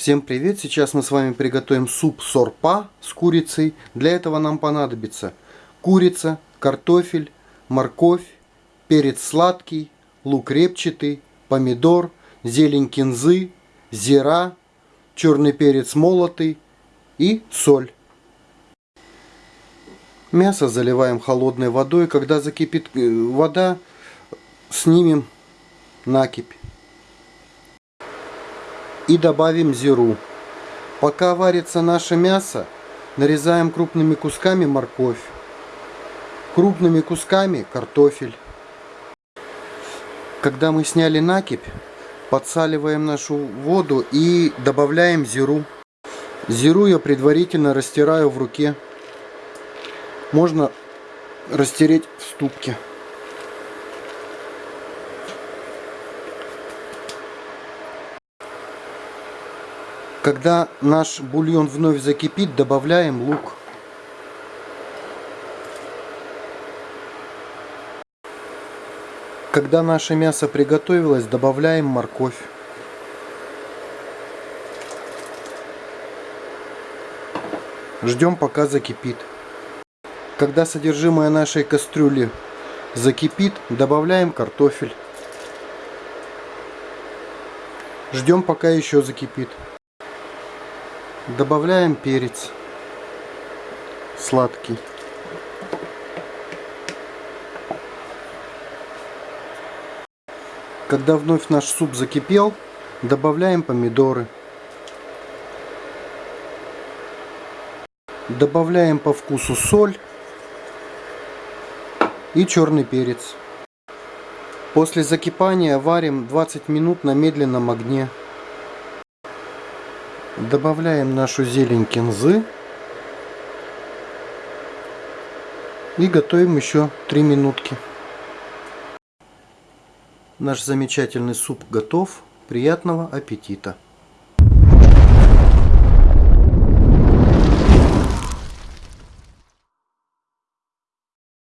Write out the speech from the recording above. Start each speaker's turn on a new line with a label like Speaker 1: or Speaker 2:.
Speaker 1: Всем привет! Сейчас мы с вами приготовим суп сорпа с курицей. Для этого нам понадобится курица, картофель, морковь, перец сладкий, лук репчатый, помидор, зелень кинзы, зира, черный перец молотый и соль. Мясо заливаем холодной водой. Когда закипит э, вода, снимем накипь и добавим зиру. Пока варится наше мясо, нарезаем крупными кусками морковь, крупными кусками картофель. Когда мы сняли накипь, подсаливаем нашу воду и добавляем зиру. Зиру я предварительно растираю в руке. Можно растереть в ступке. Когда наш бульон вновь закипит, добавляем лук. Когда наше мясо приготовилось, добавляем морковь. Ждем пока закипит. Когда содержимое нашей кастрюли закипит, добавляем картофель. Ждем пока еще закипит. Добавляем перец сладкий. Когда вновь наш суп закипел, добавляем помидоры. Добавляем по вкусу соль и черный перец. После закипания варим 20 минут на медленном огне. Добавляем нашу зелень кинзы. И готовим еще 3 минутки. Наш замечательный суп готов. Приятного аппетита!